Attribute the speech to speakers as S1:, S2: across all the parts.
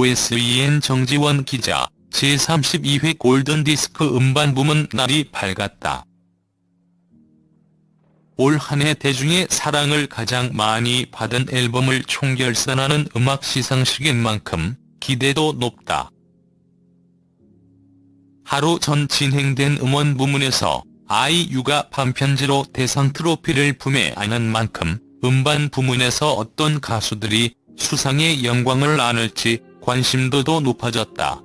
S1: OSEN 정지원 기자, 제32회 골든디스크 음반 부문 날이 밝았다. 올 한 해 대중의 사랑을 가장 많이 받은 앨범을 총결산하는 음악 시상식인 만큼 기대도 높다. 하루 전 진행된 음원 부문에서 아이유가 반편지로 대상 트로피를 품에 안은 만큼 음반 부문에서 어떤 가수들이 수상의 영광을 안을지 관심도도 높아졌다.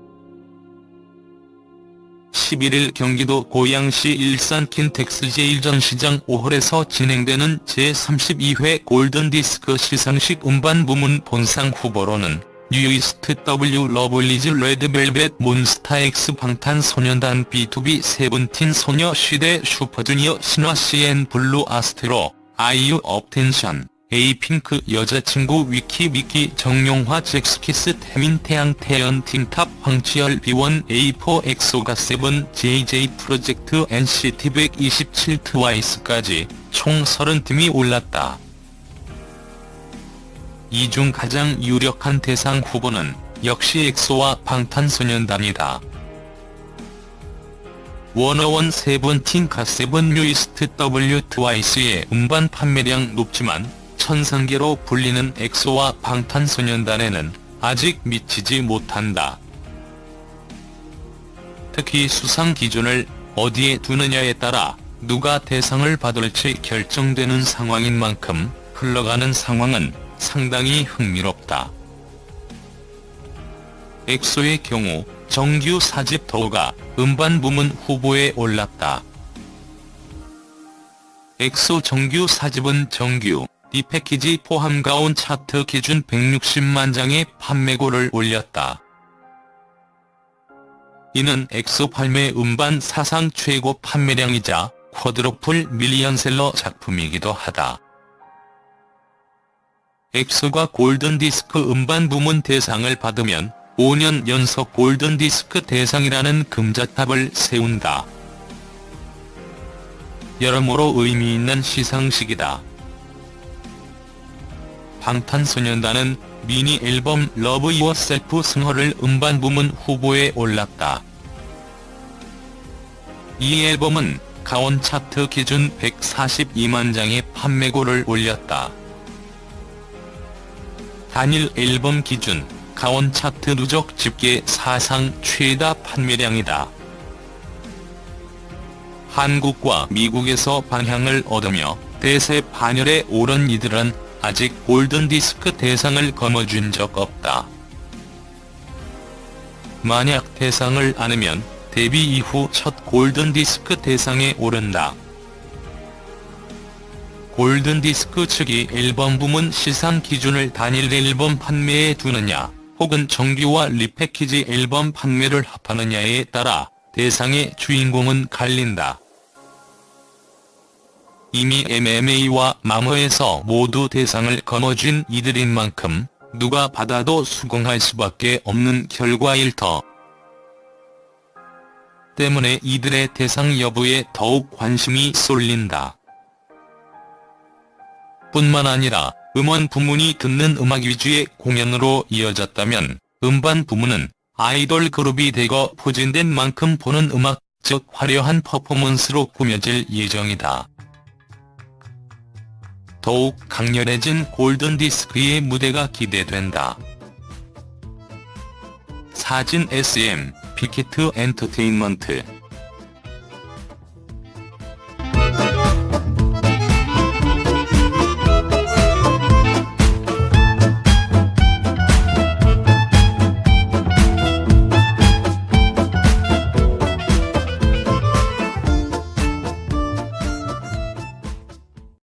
S1: 11일 경기도 고양시 일산 킨텍스 제1전시장 5홀에서 진행되는 제32회 골든디스크 시상식 음반 부문 본상 후보로는 뉴이스트 W 러블리즈 레드벨벳 몬스타엑스 방탄소년단 B2B 세븐틴 소녀시대 슈퍼주니어 신화 씨엔블루 아스트로 아이유 업텐션 에이핑크 여자친구 위키 미키 정용화 젝스키스 태민 태양 태연 틴탑 황치열 B1A4 엑소 갓세븐 JJ 프로젝트 NCT 127 트와이스까지 총 30팀이 올랐다. 이 중 가장 유력한 대상 후보는 역시 엑소와 방탄소년단이다. 워너원 세븐틴 갓세븐 뉴이스트 W 트와이스의 음반 판매량 높지만 천상계로 불리는 엑소와 방탄소년단에는 아직 미치지 못한다. 특히 수상 기준을 어디에 두느냐에 따라 누가 대상을 받을지 결정되는 상황인 만큼 흘러가는 상황은 상당히 흥미롭다. 엑소의 경우 정규 4집 The War가 음반 부문 후보에 올랐다. 엑소 정규 4집은 정규 리패키지 포함 가온 차트 기준 160만 장의 판매고를 올렸다. 이는 엑소 발매 음반 사상 최고 판매량이자 quadruple 밀리언셀러 작품이기도 하다. 엑소가 골든디스크 음반 부문 대상을 받으면 5년 연속 골든디스크 대상이라는 금자탑을 세운다. 여러모로 의미 있는 시상식이다. 방탄소년단은 미니 앨범 Love Yourself 승 Her를 음반 부문 후보에 올랐다. 이 앨범은 가온 차트 기준 142만 장의 판매고를 올렸다. 단일 앨범 기준 가온 차트 누적 집계 사상 최다 판매량이다. 한국과 미국에서 방향을 얻으며 대세 반열에 오른 이들은 아직 골든디스크 대상을 거머쥔 적 없다. 만약 대상을 안으면 데뷔 이후 첫 골든디스크 대상에 오른다. 골든디스크 측이 앨범 부문 시상 기준을 단일 앨범 판매에 두느냐 혹은 정규와 리패키지 앨범 판매를 합하느냐에 따라 대상의 주인공은 갈린다. 이미 MMA와 마머에서 모두 대상을 거머쥔 이들인 만큼 누가 받아도 수긍할 수밖에 없는 결과일 터. 때문에 이들의 대상 여부에 더욱 관심이 쏠린다. 뿐만 아니라 음원 부문이 듣는 음악 위주의 공연으로 이어졌다면 음반 부문은 아이돌 그룹이 대거 포진된 만큼 보는 음악, 즉 화려한 퍼포먼스로 꾸며질 예정이다. 더욱 강렬해진 골든디스크의 무대가 기대된다. 사진 SM, 빅히트 엔터테인먼트